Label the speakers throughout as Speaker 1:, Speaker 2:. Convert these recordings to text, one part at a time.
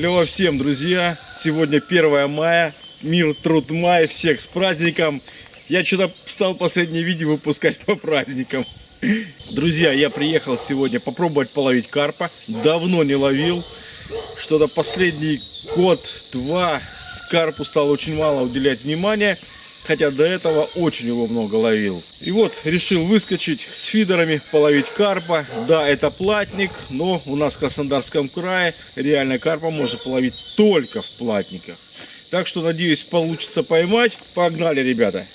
Speaker 1: Клево всем, друзья. Сегодня 1 мая. Мир, труд, май. Всех с праздником. Я что-то стал последнее видео выпускать по праздникам. Друзья, я приехал сегодня попробовать половить карпа. Давно не ловил. Что-то последний год-два карпу стал очень мало уделять внимания. Хотя до этого очень его много ловил. И вот решил выскочить с фидерами, половить карпа. Да, это платник, но у нас в Краснодарском крае реально карпа можно половить только в платниках. Так что надеюсь получится поймать. Погнали, ребята!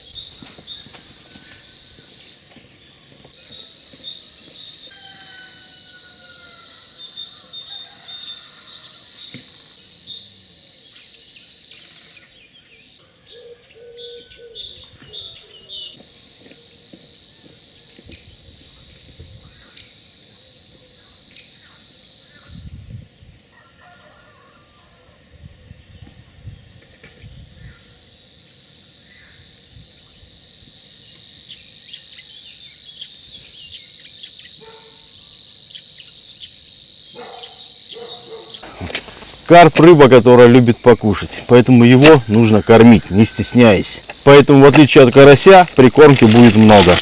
Speaker 1: Карп рыба, которая любит покушать, поэтому его нужно кормить, не стесняясь. Поэтому, в отличие от карася, прикормки будет много.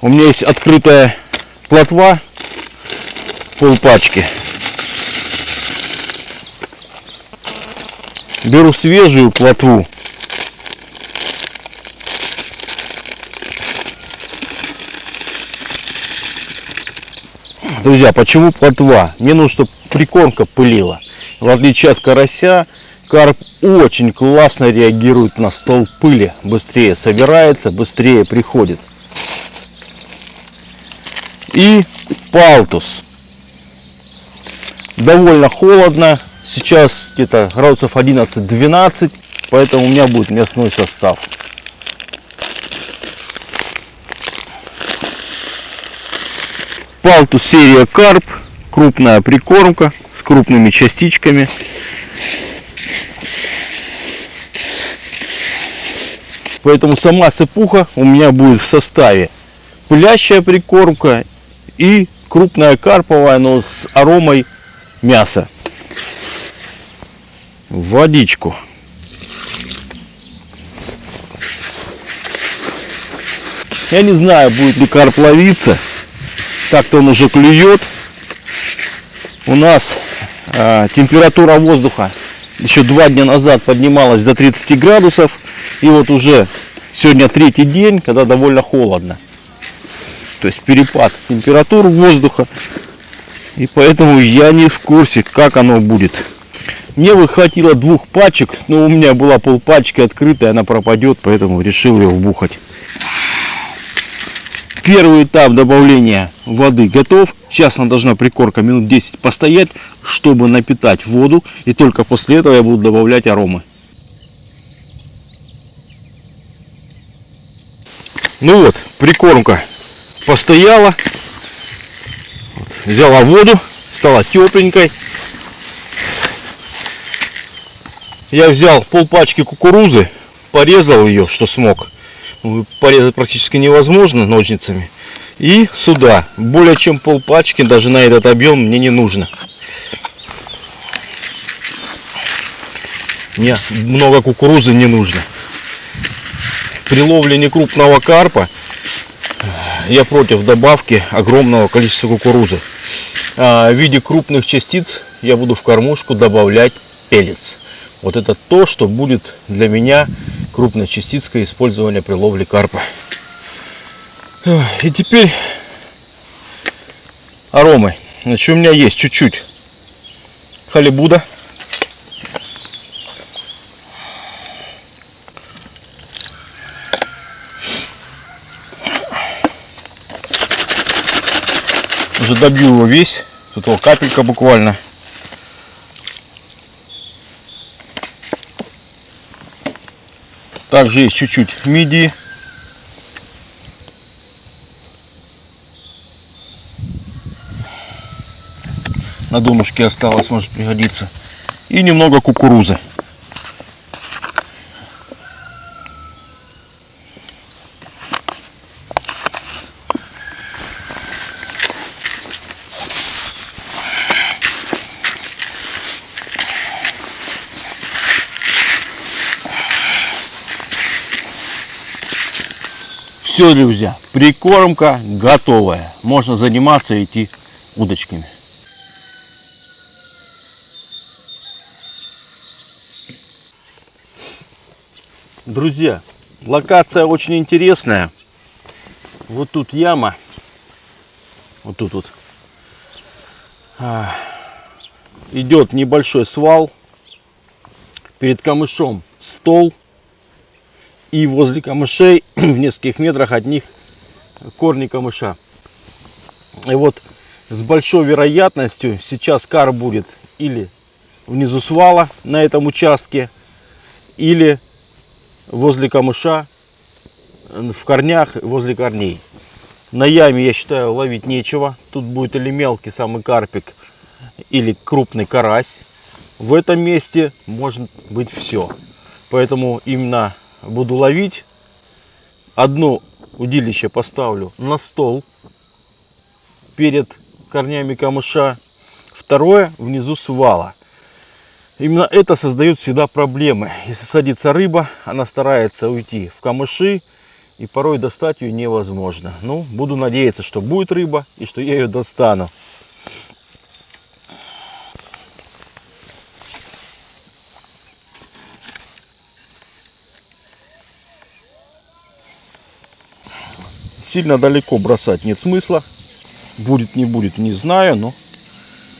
Speaker 1: У меня есть открытая плотва, полпачки. Беру свежую плотву, Друзья, почему плотва? Мне нужно, чтобы прикормка пылила. В отличие от карася, карп очень классно реагирует на стол пыли. Быстрее собирается, быстрее приходит. И палтус. Довольно холодно. Сейчас где-то градусов 11-12. Поэтому у меня будет мясной состав. Палтус серия карп, крупная прикормка с крупными частичками. Поэтому сама сыпуха у меня будет в составе пылящая прикормка и крупная карповая, но с аромой мяса. Водичку. Я не знаю, будет ли карп ловиться. Так-то он уже клюет. У нас э, температура воздуха еще два дня назад поднималась до 30 градусов. И вот уже сегодня третий день, когда довольно холодно. То есть перепад температур воздуха. И поэтому я не в курсе, как оно будет. Мне бы хватило двух пачек, но у меня была полпачки открытая, она пропадет, поэтому решил ее вбухать. Первый этап добавления воды готов. Сейчас она должна прикорка минут 10 постоять, чтобы напитать воду. И только после этого я буду добавлять аромы. Ну вот, прикормка постояла. Вот, взяла воду, стала тепленькой. Я взял полпачки кукурузы, порезал ее, что смог порезать практически невозможно ножницами. И сюда. Более чем пол пачки, даже на этот объем мне не нужно. Мне много кукурузы не нужно. При ловле некрупного карпа я против добавки огромного количества кукурузы. А в виде крупных частиц я буду в кормушку добавлять пелец. Вот это то, что будет для меня крупной частицкой использования при ловле карпа. И теперь аромы. Значит, у меня есть чуть-чуть халибуда. Уже добью его весь. Тут его капелька буквально. Также есть чуть-чуть мидии. На донышке осталось, может пригодиться. И немного кукурузы. Все, друзья, прикормка готовая. Можно заниматься и идти удочками. Друзья, локация очень интересная. Вот тут яма. Вот тут вот. А, идет небольшой свал. Перед камышом стол. И возле камышей в нескольких метрах от них корни камыша. И вот с большой вероятностью сейчас кар будет или внизу свала на этом участке, или возле камыша, в корнях, возле корней. На яме, я считаю, ловить нечего. Тут будет или мелкий самый карпик, или крупный карась. В этом месте может быть все. Поэтому именно буду ловить. Одно удилище поставлю на стол перед корнями камыша. Второе внизу свала. Именно это создает всегда проблемы. Если садится рыба, она старается уйти в камыши, и порой достать ее невозможно. Ну, буду надеяться, что будет рыба, и что я ее достану. Сильно далеко бросать нет смысла. Будет, не будет, не знаю, но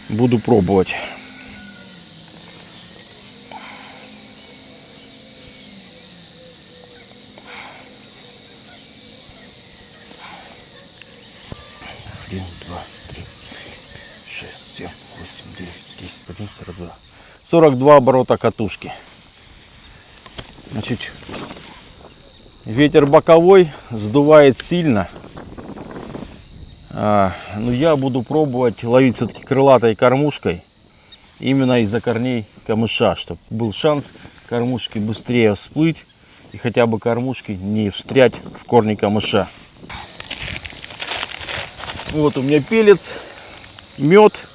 Speaker 1: буду пробовать. Один, два, три, шесть, семь, восемь, девять, десять, одиннадцать, сорок два. Сорок два оборота катушки. Значит, ветер боковой, сдувает сильно. А, но ну, я буду пробовать ловить все-таки крылатой кормушкой. Именно из-за корней камыша, чтобы был шанс кормушки быстрее всплыть и хотя бы кормушки не встрять в корни камыша. Вот у меня пелец, мед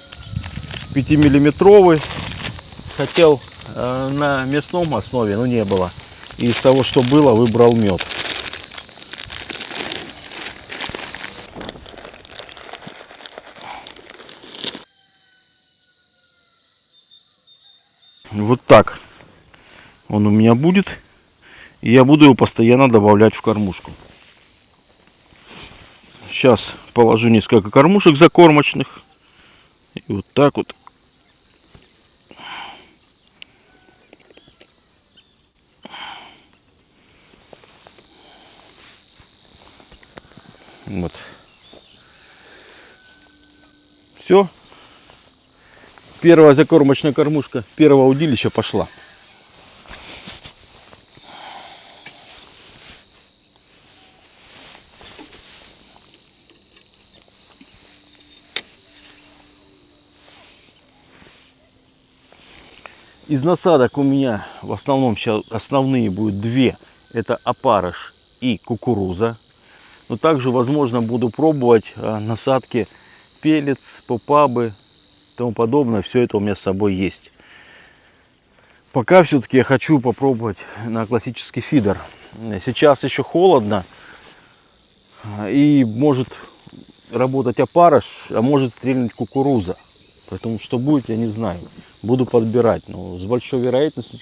Speaker 1: 5-миллиметровый. Хотел э, на мясном основе, но не было. И из того, что было, выбрал мед. Вот так он у меня будет. И я буду его постоянно добавлять в кормушку. Сейчас положу несколько кормушек закормочных. И вот так вот. Вот. Все. Первая закормочная кормушка первого удилища пошла. Из насадок у меня в основном сейчас основные будут две. Это опарыш и кукуруза. Но также, возможно, буду пробовать а, насадки пелец, попабы и тому подобное. Все это у меня с собой есть. Пока все-таки я хочу попробовать на классический фидер. Сейчас еще холодно. И может работать опарыш, а может стрельнуть кукуруза. Поэтому что будет, я не знаю. Буду подбирать. Но с большой вероятностью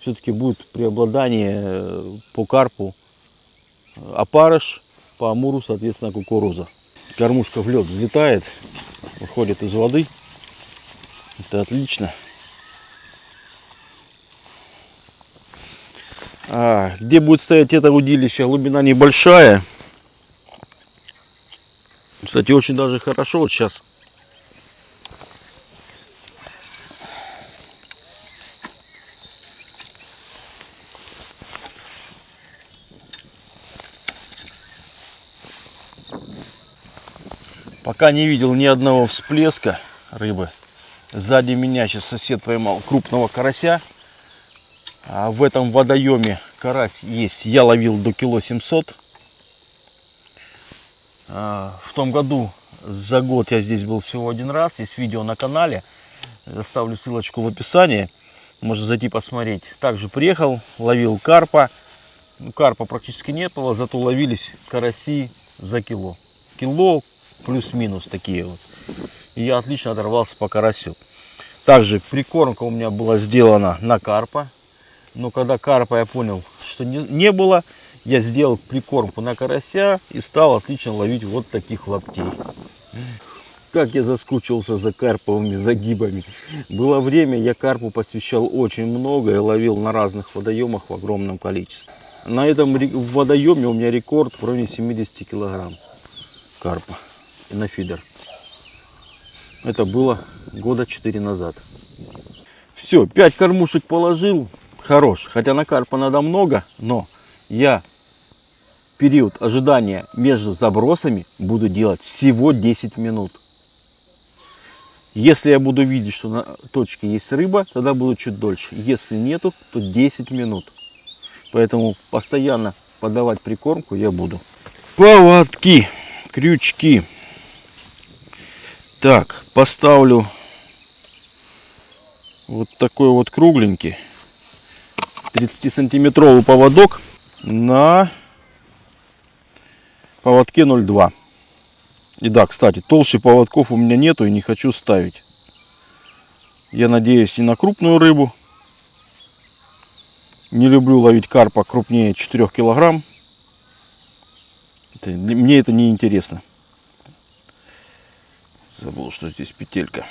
Speaker 1: все-таки будет преобладание э, по карпу опарыш, по амуру, соответственно, кукуруза. Кормушка в лед взлетает, выходит из воды. Это отлично. А, где будет стоять это удилище? Глубина небольшая. Кстати, очень даже хорошо. Вот сейчас Пока не видел ни одного всплеска рыбы. Сзади меня сейчас сосед поймал крупного карася. А в этом водоеме карась есть. Я ловил до кило 700. А, в том году за год я здесь был всего один раз. Есть видео на канале. Оставлю ссылочку в описании. Можно зайти посмотреть. Также приехал, ловил карпа. ну, карпа практически не было, зато ловились караси за кило. Кило плюс-минус такие вот. И я отлично оторвался по карасю. Также прикормка у меня была сделана на карпа. Но когда карпа я понял, что не, не было, я сделал прикормку на карася и стал отлично ловить вот таких лаптей. Как я заскучился за карповыми загибами. Было время, я карпу посвящал очень много и ловил на разных водоемах в огромном количестве. На этом водоеме у меня рекорд в районе 70 килограмм карпа на фидер. Это было года 4 назад. Все, 5 кормушек положил. Хорош. Хотя на карпа надо много, но я период ожидания между забросами буду делать всего 10 минут. Если я буду видеть, что на точке есть рыба, тогда буду чуть дольше. Если нету, то 10 минут. Поэтому постоянно подавать прикормку я буду. Поводки, крючки. Так, поставлю вот такой вот кругленький 30 сантиметровый поводок на поводке 0,2. И да, кстати, толще поводков у меня нету и не хочу ставить. Я надеюсь и на крупную рыбу. Не люблю ловить карпа крупнее 4 килограмм. Мне это не интересно. Забыл, что здесь петелька.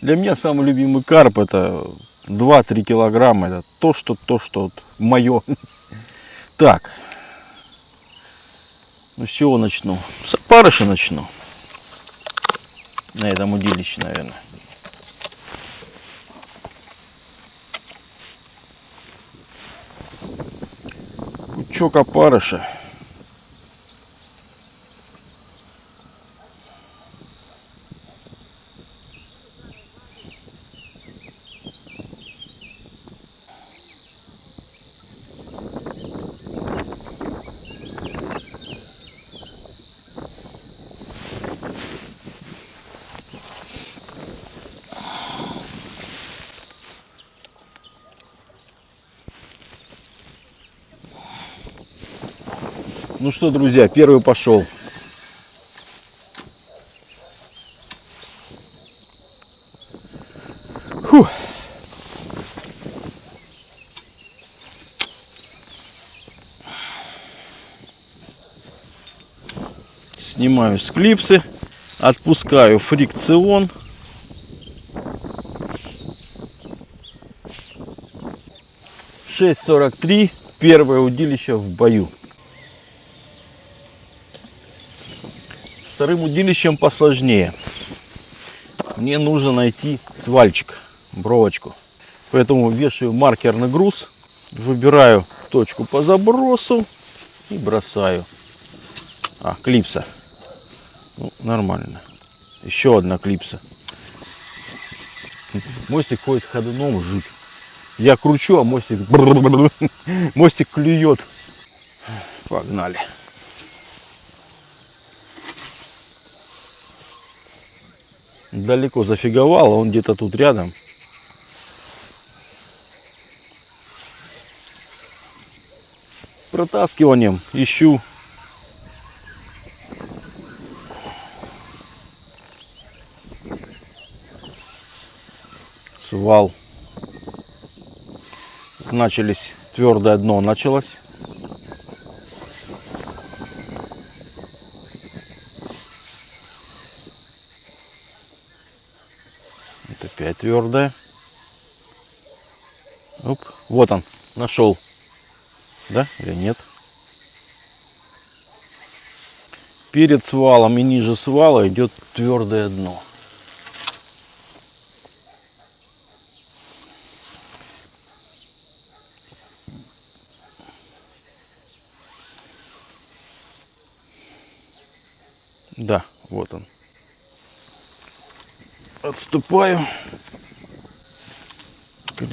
Speaker 1: Для меня самый любимый карп это 2-3 килограмма. Это то, что то, что вот мое. Так. Ну с начну? С опарыша начну. На этом удилище, наверное. Пучок опарыша. Ну что, друзья, первый пошел. Фух. Снимаю с клипсы, отпускаю фрикцион. Шесть сорок три. Первое удилище в бою. Вторым удилищем посложнее. Мне нужно найти свальчик, бровочку. Поэтому вешаю маркерный груз, выбираю точку по забросу и бросаю. А, клипса. Ну, нормально. Еще одна клипса. Мостик ходит ходуном, жуть. Я кручу, а мостик... Мостик клюет. Погнали. Далеко зафиговал, а он где-то тут рядом. Протаскиванием ищу. Свал. Начались, твердое дно началось. Опять твердая. Оп, вот он, нашел. Да или нет? Перед свалом и ниже свала идет твердое дно. Да, вот он отступаю,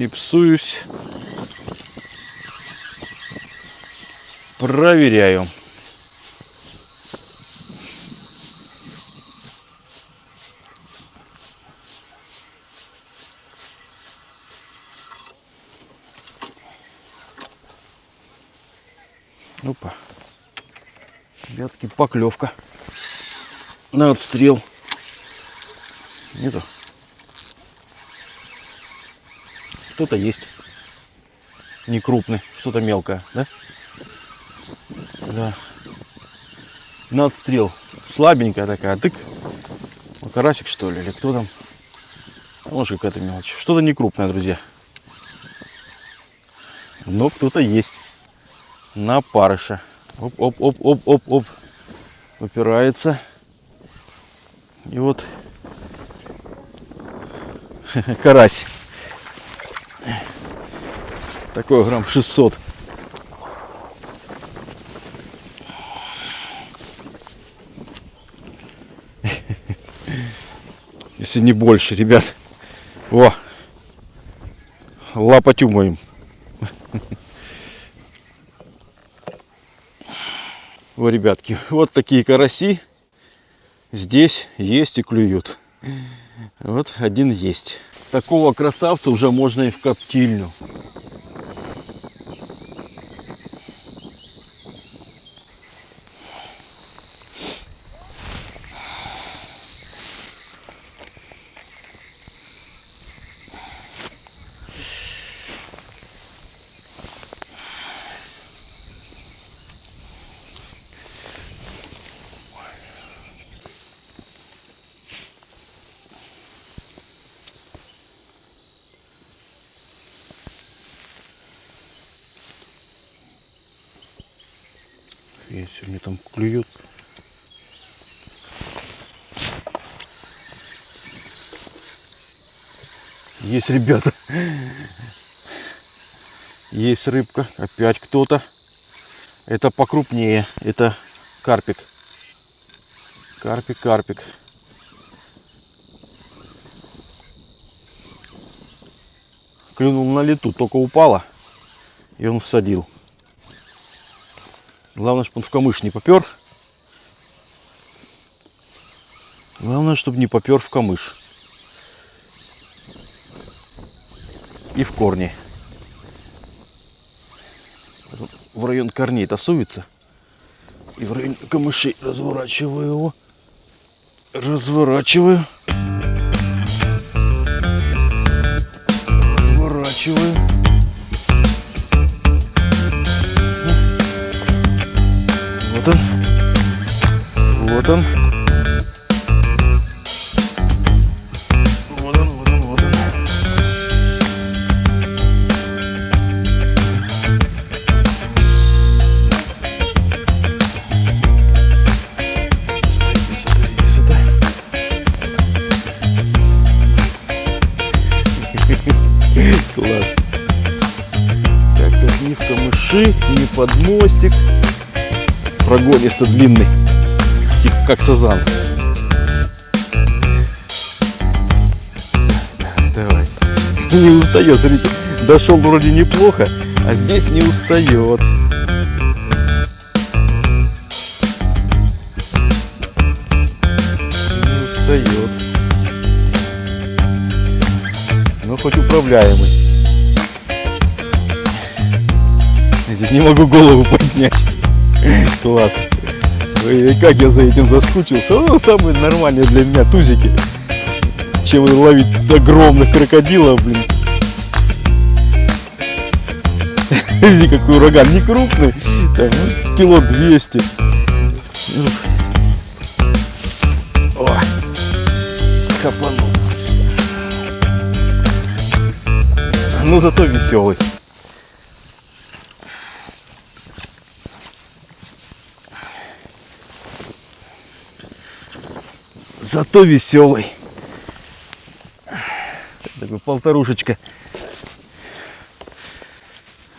Speaker 1: клипсуюсь, проверяю. Опа. Ребятки, поклевка. На отстрел. Нету. Что-то есть. Не крупный, что-то мелкое, да? Да. На отстрел. Слабенькая такая. Тык. Ну, карасик что ли, или кто там? Может какая-то мелочь. Что-то не крупное, друзья. Но кто-то есть. На парыша. Оп-оп-оп-оп-оп-оп. Упирается. И вот карась. Такой грамм 600. Если не больше, ребят. О! Лапотю моим. О, ребятки, вот такие караси здесь есть и клюют. Вот один есть. Такого красавца уже можно и в коптильню. Если мне там клюют. Есть, ребята. Есть рыбка. Опять кто-то. Это покрупнее. Это карпик. Карпик, карпик. Клюнул на лету, только упала. И он всадил. Главное, чтобы он в камыш не попер. Главное, чтобы не попер в камыш. И в корни. В район корней тасуется. И в район камышей разворачиваю его. Разворачиваю. Разворачиваю. Вот он. Вот он. Камыши, ни под мостик прогониста длинный, типа как сазан. Давай. Не устает, смотрите. Дошел вроде неплохо, а здесь не устает. Не устает. Ну, хоть управляемый. Здесь не могу голову поднять. Класс. Ой, как я за этим заскучился. Ну, самые нормальные для меня тузики. Чем ловить огромных крокодилов, блин. Видите, какой ураган. Не крупный. Там, ну, кило 200. О, капанул. Ну, зато веселый. Зато веселый. Такой полторушечка.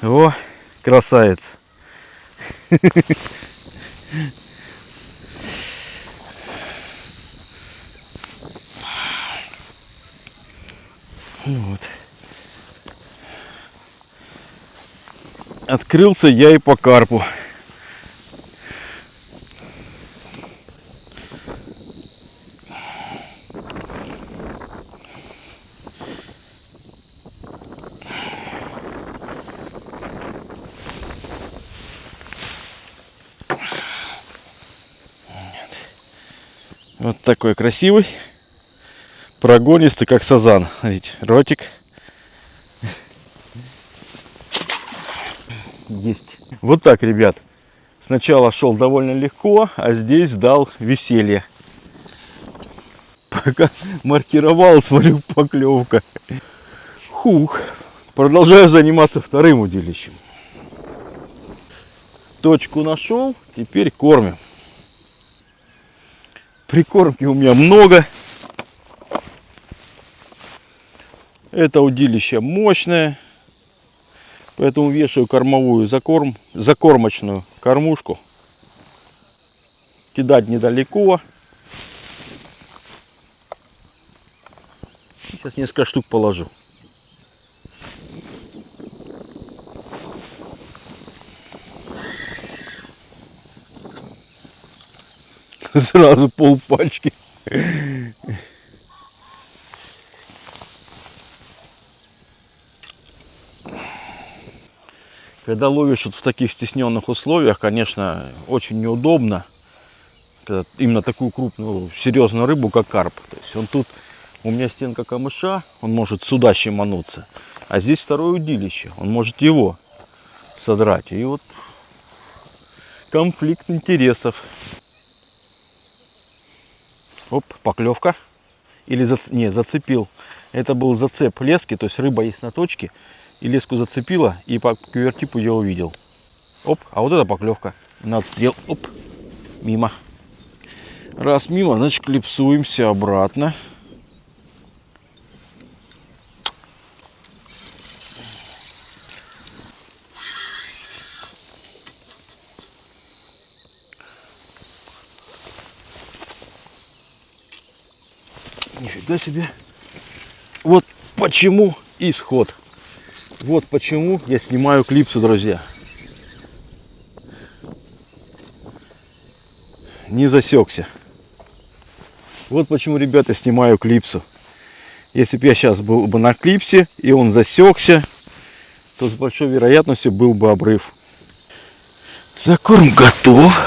Speaker 1: О, красавец. Вот. Открылся я и по карпу. Вот такой красивый. Прогонистый, как сазан. Ведь ротик. Есть. Вот так, ребят. Сначала шел довольно легко, а здесь дал веселье. Пока маркировал, смотрю, поклевка. Хух. Продолжаю заниматься вторым удилищем. Точку нашел, теперь кормим. Прикормки у меня много. Это удилище мощное. Поэтому вешаю кормовую закорм, закормочную кормушку. Кидать недалеко. Сейчас несколько штук положу. Сразу пол пачки. Когда ловишь вот в таких стесненных условиях, конечно, очень неудобно. Когда именно такую крупную, серьезную рыбу, как карп. То есть он тут, у меня стенка камыша, он может сюда щемануться. А здесь второе удилище, он может его содрать. И вот конфликт интересов. Оп, поклевка. Или зац... не, зацепил. Это был зацеп лески, то есть рыба есть на точке. И леску зацепила, и по квертипу я увидел. Оп, а вот это поклевка. На отстрел. Оп, мимо. Раз мимо, значит клипсуемся обратно. Нифига себе. Вот почему исход. Вот почему я снимаю клипсу, друзья. Не засекся. Вот почему, ребята, снимаю клипсу. Если бы я сейчас был бы на клипсе, и он засекся, то с большой вероятностью был бы обрыв. Закорм готов.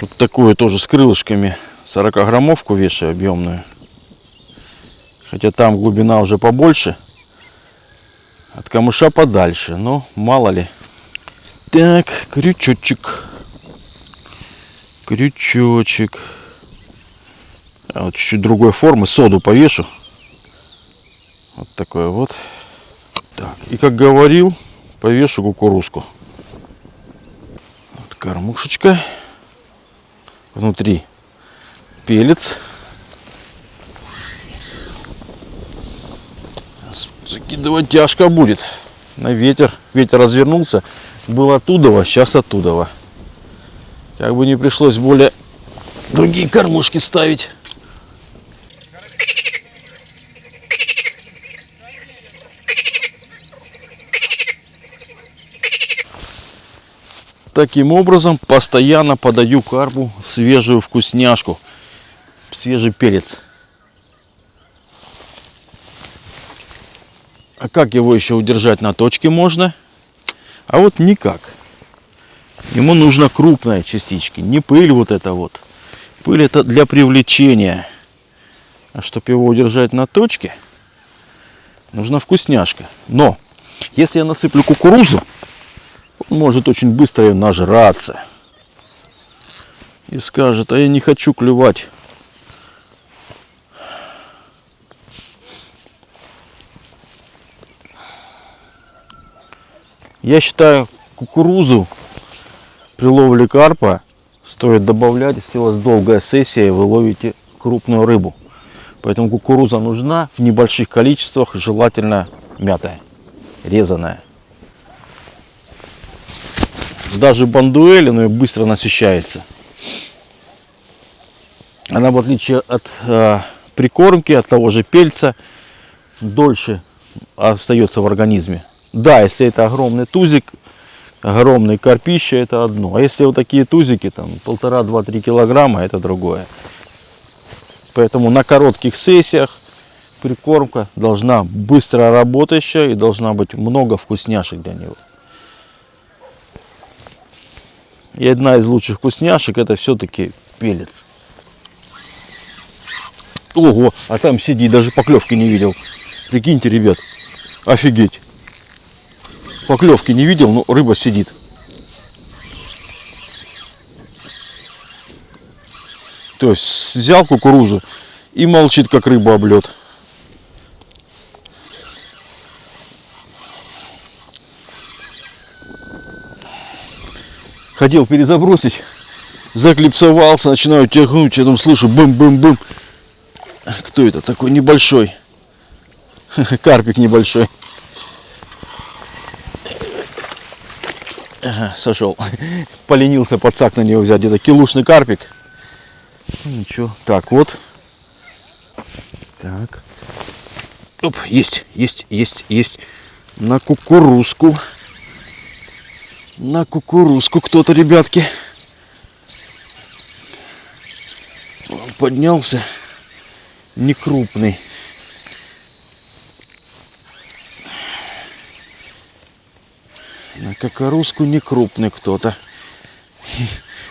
Speaker 1: Вот такую тоже с крылышками 40 граммовку вешаю объемную. Хотя там глубина уже побольше. От камыша подальше. Но мало ли. Так, крючочек. Крючочек. А вот чуть-чуть другой формы. Соду повешу. Вот такое вот. Так, и как говорил, повешу кукурузку. Вот кормушечка. Внутри пелец. Закидывать тяжко будет. На ветер. Ветер развернулся. Был оттуда, сейчас оттуда. Как бы не пришлось более другие кормушки ставить. Таким образом постоянно подаю карпу свежую вкусняшку, свежий перец. А как его еще удержать на точке можно? А вот никак. Ему нужно крупные частички, не пыль вот это вот. Пыль это для привлечения. А чтобы его удержать на точке, нужна вкусняшка. Но, если я насыплю кукурузу, он может очень быстро ее нажраться. И скажет, а я не хочу клювать Я считаю, кукурузу при ловле карпа стоит добавлять, если у вас долгая сессия и вы ловите крупную рыбу. Поэтому кукуруза нужна в небольших количествах, желательно мятая, резаная. Даже бандуэли, но и быстро насыщается. Она в отличие от э, прикормки, от того же пельца, дольше остается в организме. Да, если это огромный тузик, огромный карпище, это одно. А если вот такие тузики, там полтора, два, три килограмма, это другое. Поэтому на коротких сессиях прикормка должна быстро работающая и должна быть много вкусняшек для него. И одна из лучших вкусняшек это все-таки пелец. Ого, а там сидит, даже поклевки не видел. Прикиньте, ребят, офигеть. Поклевки не видел, но рыба сидит. То есть взял кукурузу и молчит, как рыба об лед. Хотел перезабросить, заклипсовался, начинаю тягнуть, я там слышу бым-бым-бым. Кто это такой небольшой? Карпик небольшой. Сошел. Поленился подсак на него взять. Где-то килушный карпик. Ну, ничего. Так, вот. Так. Оп, есть, есть, есть, есть. На кукурузку. На кукурузку кто-то, ребятки. Он поднялся. Не На кукурузку не крупный кто-то.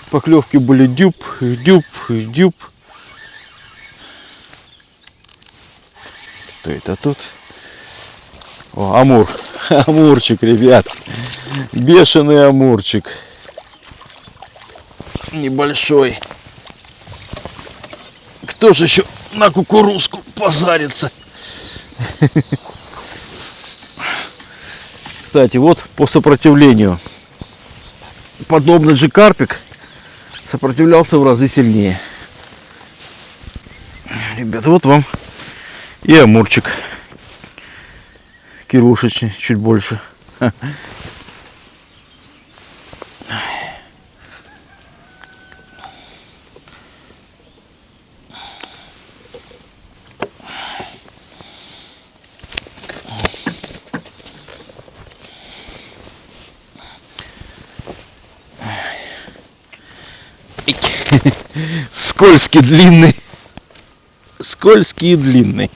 Speaker 1: Поклевки были дюб, дюб, дюб. Кто это тут? О, амур. Амурчик, ребят. Бешеный амурчик. Небольшой. Кто же еще на кукурузку позарится? Кстати, вот по сопротивлению. Подобный же карпик сопротивлялся в разы сильнее. Ребята, вот вам и амурчик. Кирушечный, чуть больше. Скользкий, длинный. Скользкий и длинный.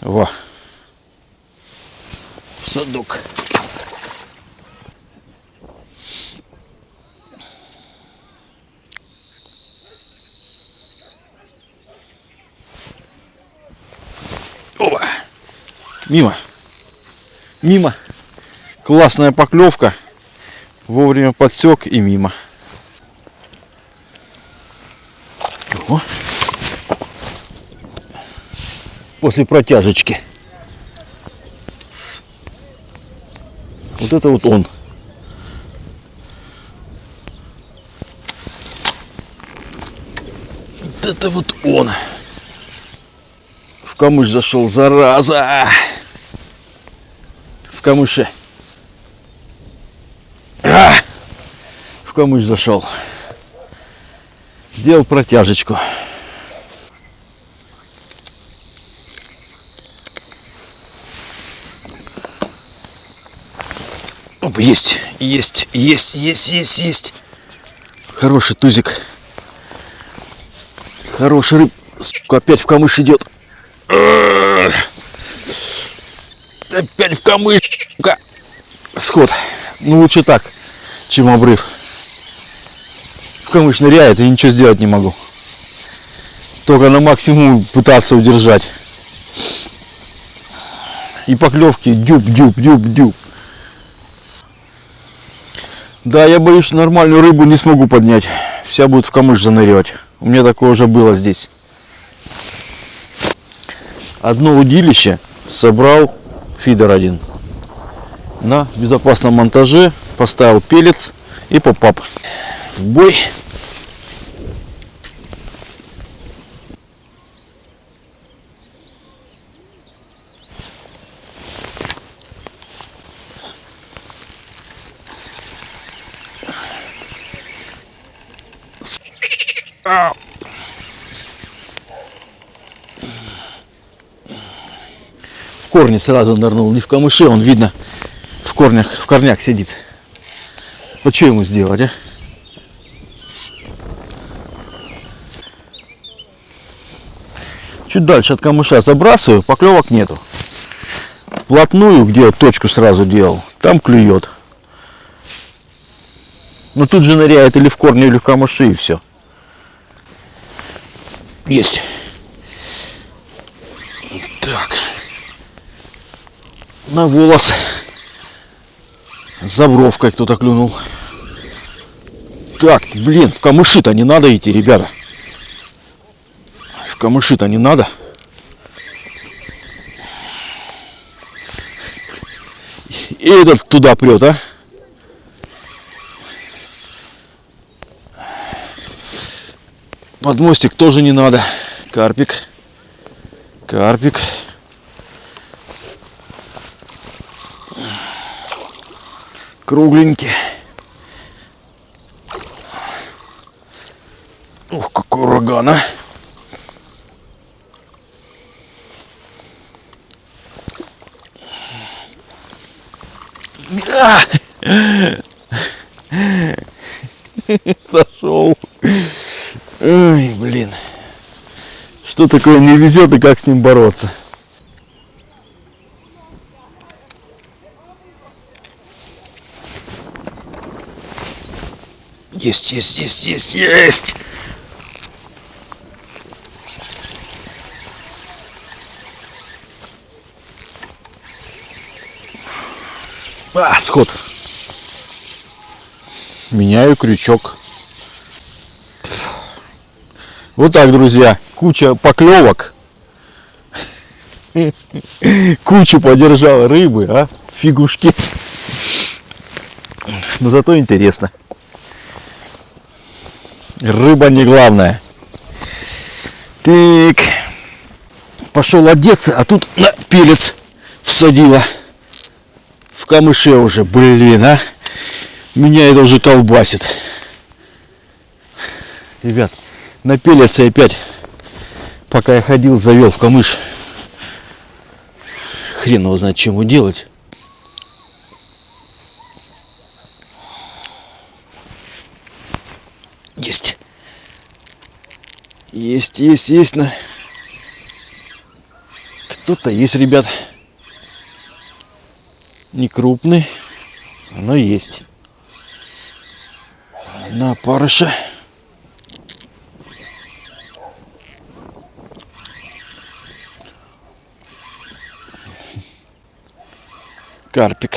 Speaker 1: Во. Садок. Опа. Мимо. Мимо. Классная поклевка. Вовремя подсек и мимо. О. После протяжечки. Вот это вот он. Вот это вот он. В камыш зашел, зараза. В камыше. А! В камыш зашел. Сделал протяжечку. Оп, есть, есть, есть, есть, есть, есть. Хороший тузик. Хороший рыб. Сука, опять в камыш идет. Опять в камыш. Сход. Ну лучше так, чем обрыв. В камыш ныряет и ничего сделать не могу. Только на максимум пытаться удержать. И поклевки дюб, дюб, дюб, дюб. Да, я боюсь, что нормальную рыбу не смогу поднять. Вся будет в камыш занырять. У меня такое уже было здесь. Одно удилище собрал фидер один. На безопасном монтаже поставил пелец и поп-ап. В бой. В корне сразу нырнул, не в камыше, он видно в корнях, в корнях сидит. Вот что ему сделать, а? Чуть дальше от камыша забрасываю, поклевок нету. Вплотную, где точку сразу делал, там клюет. Но тут же ныряет или в корне, или в камыши, и все. Есть. Так. На волос. За бровкой кто-то клюнул. Так, блин, в камыши-то не надо идти, ребята. Камыши-то не надо. И этот туда прет, а? Под мостик тоже не надо. Карпик. Карпик. Кругленький. Ух, какой ураган, а! Сошел. Ой, блин. Что такое не везет и как с ним бороться? Есть, есть, есть, есть, есть. А, сход. Меняю крючок. Вот так, друзья. Куча поклевок. Кучу подержал рыбы, а? Фигушки. Но зато интересно. Рыба не главное. Так. Пошел одеться, а тут на пелец всадила. Камыше уже, блин, а. Меня это уже колбасит. Ребят, на пелец и опять, пока я ходил, завел в камыш. Хрен его знает, чему делать. Есть. Есть, есть, есть. Кто-то есть, ребят. Не крупный, но есть. На парыша. Карпик.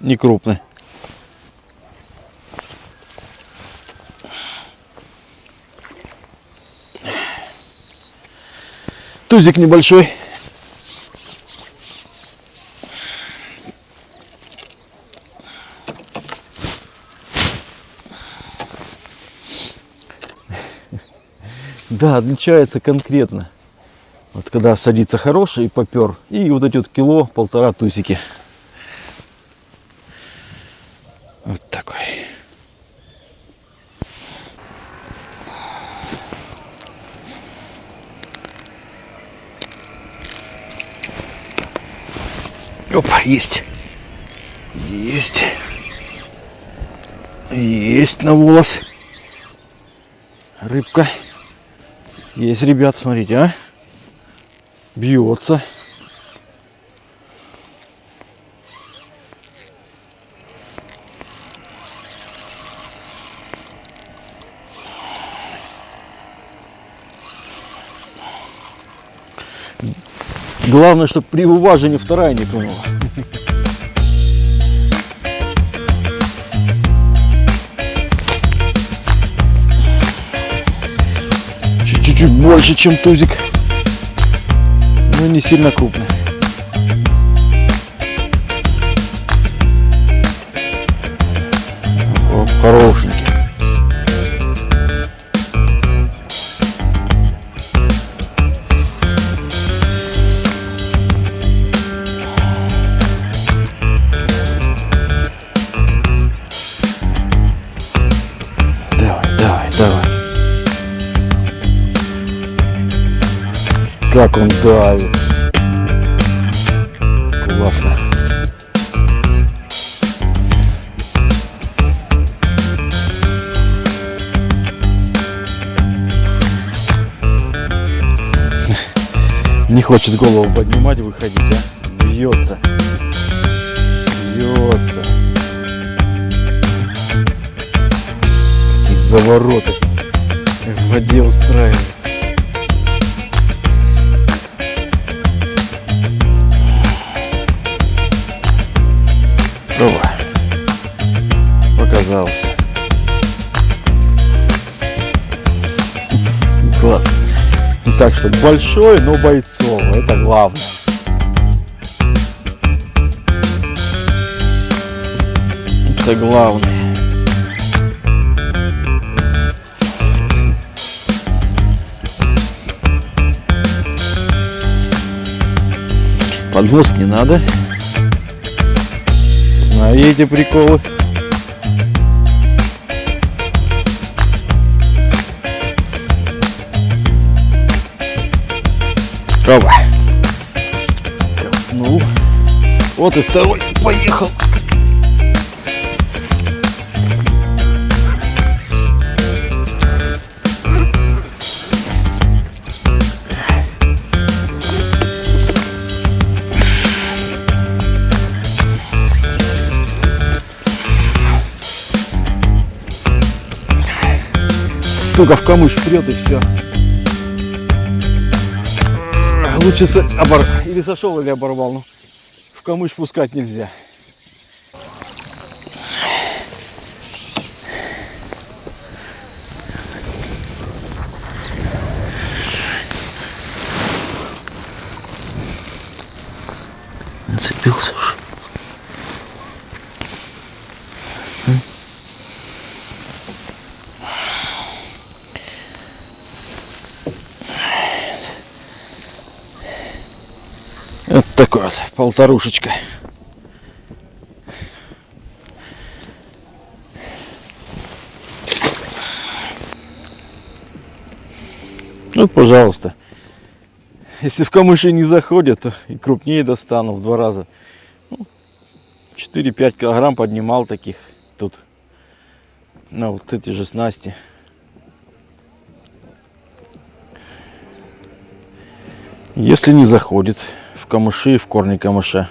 Speaker 1: Не крупный. Тузик небольшой. Да, отличается конкретно. Вот когда садится хороший попер. И вот эти вот кило, полтора тусики. Вот такой. Опа, есть. Есть. Есть на волос. Рыбка. Есть, ребят, смотрите, а. Бьется. Главное, чтобы при уважении вторая не клюнула. Чуть-чуть больше, чем тузик. Но не сильно крупный. О, хорошенький. Как он давит. Классно. Не хочет голову поднимать, выходить, а? Бьется. Бьется. Какие завороты в воде устраивает.
Speaker 2: Так что большой, но бойцовый. Это главное. Это главное. Поднос не надо. Эти приколы. Опа. Копнул. Вот и второй поехал. Сука, в камыш прет и все. Лучше обор... или сошел, или оборвал. Ну, в камыш пускать нельзя. Вот, полторушечка. Вот, пожалуйста. Если в камыши не заходят, то и крупнее достану в два раза. Ну, 4-5 килограмм поднимал таких тут. На вот эти же снасти. Если не заходит камыши в корни камыша.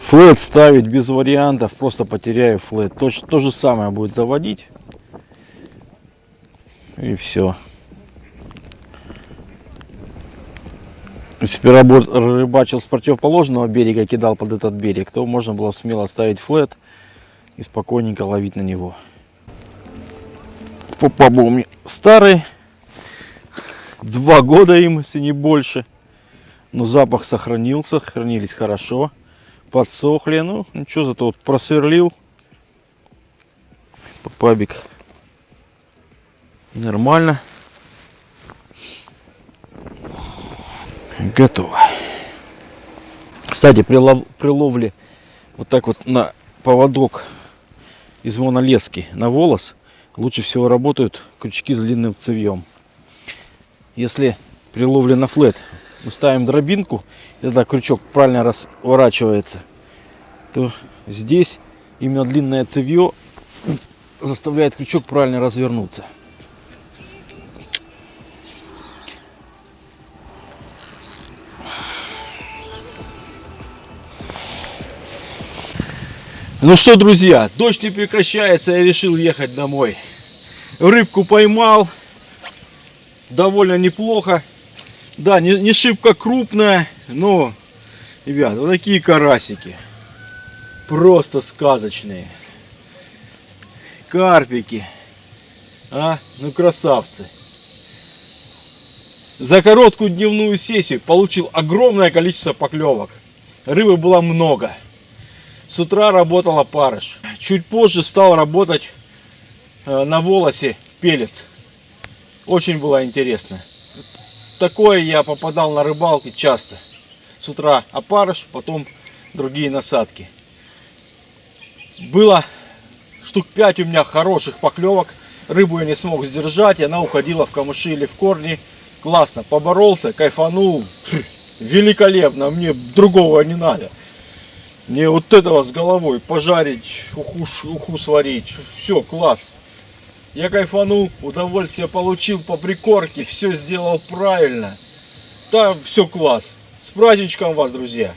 Speaker 2: Флет ставить без вариантов, просто потеряю флет. То, то же самое будет заводить. И все. Если бы рыбачил с противоположного берега, кидал под этот берег, то можно было смело ставить флет и спокойненько ловить на него. Попаба у меня старый, два года им, если не больше. Но запах сохранился, хранились хорошо, подсохли. Ну, ничего, зато вот просверлил попабик. Нормально. Готово. Кстати, при, лов- при ловле вот так вот на поводок из монолески на волос лучше всего работают крючки с длинным цевьем. Если при ловле на флет мы ставим дробинку, и тогда крючок правильно разворачивается, то здесь именно длинное цевье заставляет крючок правильно развернуться. Ну что, друзья, дождь не прекращается, я решил ехать домой. Рыбку поймал, довольно неплохо. Да, не, не шибко крупная, но, ребят, вот такие карасики. Просто сказочные. Карпики. А, ну красавцы. За короткую дневную сессию получил огромное количество поклевок. Рыбы было много. С утра работала парыш. Чуть позже стал работать э, на волосе пелец. Очень было интересно. Такое я попадал на рыбалке часто. С утра опарыш, потом другие насадки. Было штук 5 у меня хороших поклевок. Рыбу я не смог сдержать, и она уходила в камыши или в корни. Классно, поборолся, кайфанул. Великолепно, мне другого не надо. Мне вот этого с головой пожарить, уху, уху сварить. Все, класс. Я кайфанул, удовольствие получил по прикорке, все сделал правильно. Да, все класс. С праздничком вас, друзья.